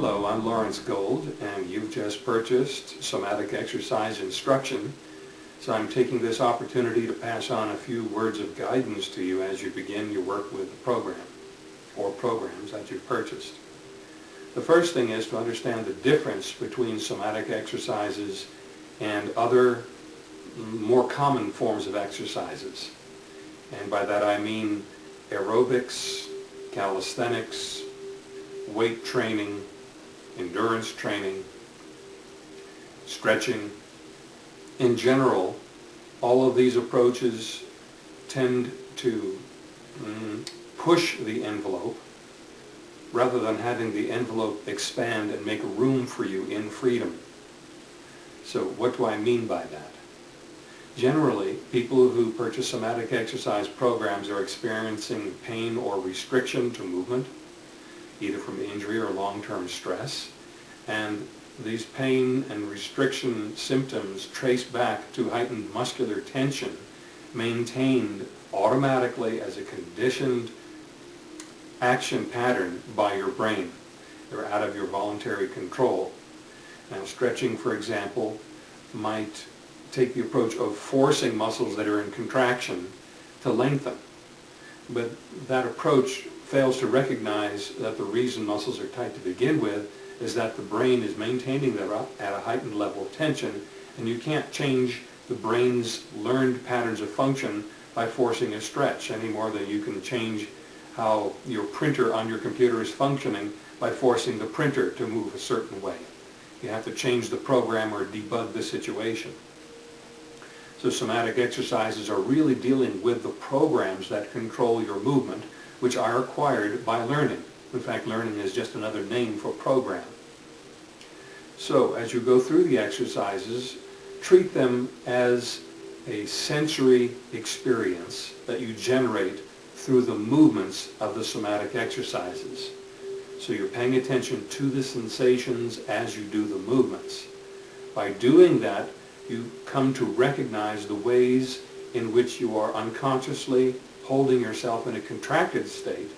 Hello, I'm Lawrence Gold, and you've just purchased somatic exercise instruction. So I'm taking this opportunity to pass on a few words of guidance to you as you begin your work with the program, or programs that you've purchased. The first thing is to understand the difference between somatic exercises and other more common forms of exercises. And by that I mean aerobics, calisthenics, weight training, endurance training, stretching. In general, all of these approaches tend to mm, push the envelope rather than having the envelope expand and make room for you in freedom. So what do I mean by that? Generally, people who purchase somatic exercise programs are experiencing pain or restriction to movement, either from injury or long-term stress. And these pain and restriction symptoms trace back to heightened muscular tension maintained automatically as a conditioned action pattern by your brain. They're out of your voluntary control. Now stretching, for example, might take the approach of forcing muscles that are in contraction to lengthen. But that approach fails to recognize that the reason muscles are tight to begin with is that the brain is maintaining them at a heightened level of tension and you can't change the brain's learned patterns of function by forcing a stretch any more than you can change how your printer on your computer is functioning by forcing the printer to move a certain way. You have to change the program or debug the situation. So somatic exercises are really dealing with the programs that control your movement which are acquired by learning. In fact, learning is just another name for program. So as you go through the exercises, treat them as a sensory experience that you generate through the movements of the somatic exercises. So you're paying attention to the sensations as you do the movements. By doing that, you come to recognize the ways in which you are unconsciously holding yourself in a contracted state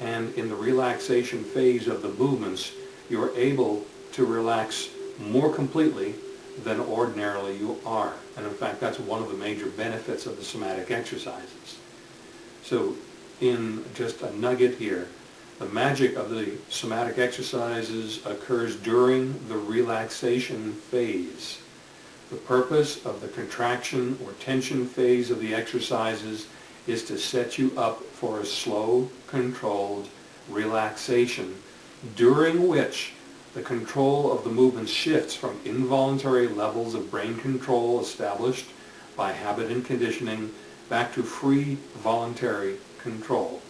and in the relaxation phase of the movements you're able to relax more completely than ordinarily you are. And in fact that's one of the major benefits of the somatic exercises. So in just a nugget here, the magic of the somatic exercises occurs during the relaxation phase. The purpose of the contraction or tension phase of the exercises is to set you up for a slow, controlled relaxation during which the control of the movement shifts from involuntary levels of brain control established by habit and conditioning back to free voluntary control.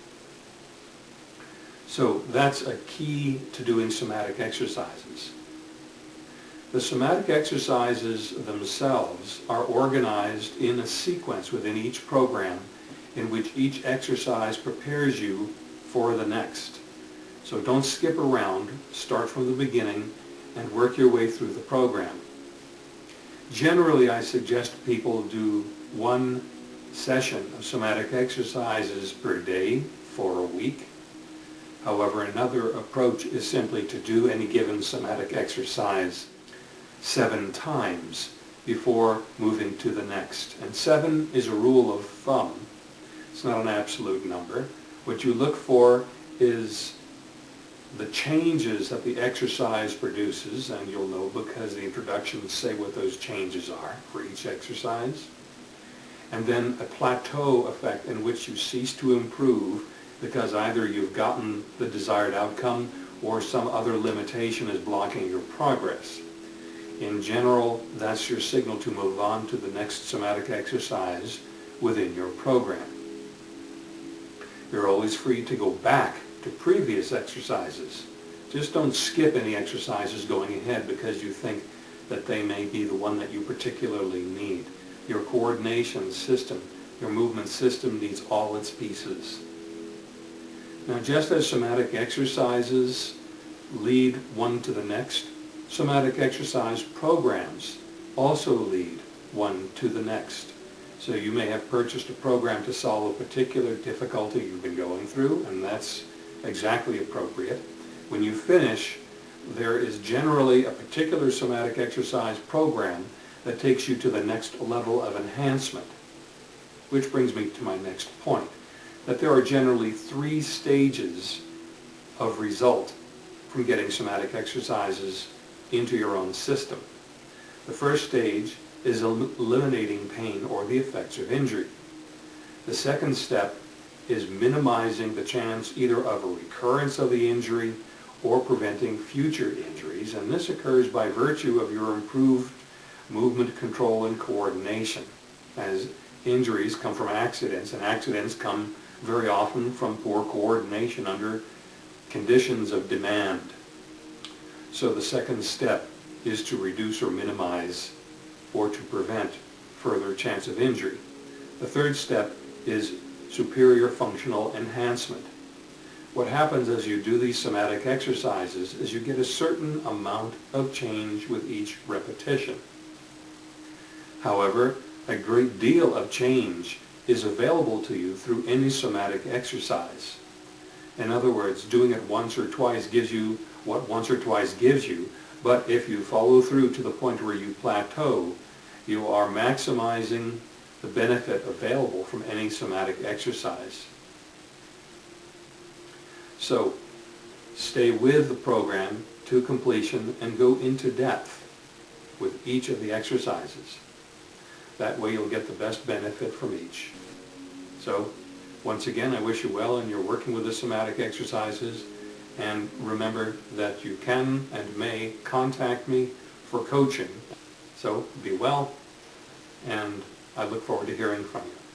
So that's a key to doing somatic exercises. The somatic exercises themselves are organized in a sequence within each program in which each exercise prepares you for the next. So don't skip around, start from the beginning and work your way through the program. Generally I suggest people do one session of somatic exercises per day for a week. However, another approach is simply to do any given somatic exercise seven times before moving to the next. And seven is a rule of thumb it's not an absolute number. What you look for is the changes that the exercise produces, and you'll know because the introductions say what those changes are for each exercise. And then a plateau effect in which you cease to improve because either you've gotten the desired outcome or some other limitation is blocking your progress. In general, that's your signal to move on to the next somatic exercise within your program. You're always free to go back to previous exercises. Just don't skip any exercises going ahead because you think that they may be the one that you particularly need. Your coordination system, your movement system needs all its pieces. Now just as somatic exercises lead one to the next, somatic exercise programs also lead one to the next. So you may have purchased a program to solve a particular difficulty you've been going through, and that's exactly appropriate. When you finish, there is generally a particular somatic exercise program that takes you to the next level of enhancement. Which brings me to my next point, that there are generally three stages of result from getting somatic exercises into your own system. The first stage is eliminating pain or the effects of injury. The second step is minimizing the chance either of a recurrence of the injury or preventing future injuries, and this occurs by virtue of your improved movement control and coordination, as injuries come from accidents, and accidents come very often from poor coordination under conditions of demand. So the second step is to reduce or minimize or to prevent further chance of injury. The third step is superior functional enhancement. What happens as you do these somatic exercises is you get a certain amount of change with each repetition. However, a great deal of change is available to you through any somatic exercise. In other words, doing it once or twice gives you what once or twice gives you, but if you follow through to the point where you plateau, you are maximizing the benefit available from any somatic exercise. So, stay with the program to completion and go into depth with each of the exercises. That way you'll get the best benefit from each. So, once again, I wish you well and you're working with the somatic exercises. And remember that you can and may contact me for coaching. So be well, and I look forward to hearing from you.